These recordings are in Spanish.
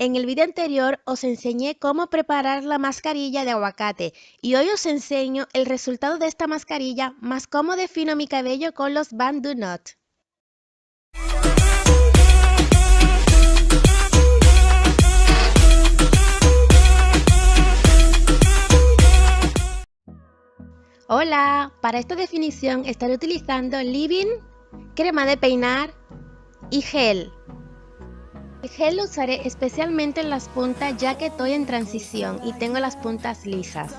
En el video anterior os enseñé cómo preparar la mascarilla de aguacate y hoy os enseño el resultado de esta mascarilla más cómo defino mi cabello con los Band Do Not. Hola, para esta definición estaré utilizando Living, crema de peinar y gel. El gel lo usaré especialmente en las puntas ya que estoy en transición y tengo las puntas lisas.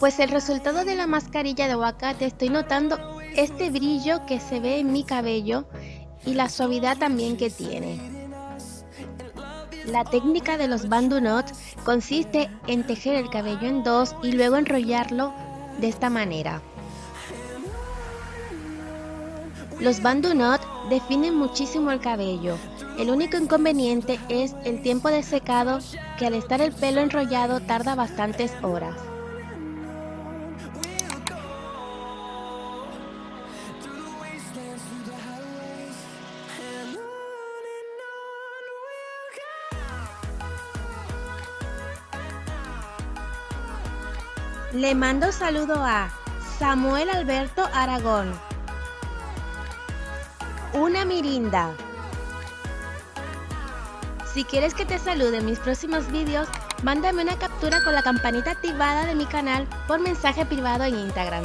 Pues el resultado de la mascarilla de aguacate estoy notando este brillo que se ve en mi cabello y la suavidad también que tiene. La técnica de los bandu knots consiste en tejer el cabello en dos y luego enrollarlo de esta manera. Los bandu knot definen muchísimo el cabello. El único inconveniente es el tiempo de secado que al estar el pelo enrollado tarda bastantes horas. Le mando saludo a Samuel Alberto Aragón, una mirinda. Si quieres que te salude en mis próximos vídeos, mándame una captura con la campanita activada de mi canal por mensaje privado en Instagram.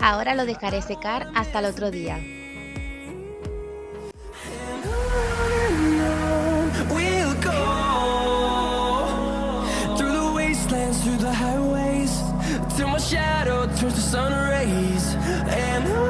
Ahora lo dejaré secar hasta el otro día. my shadow sun rays and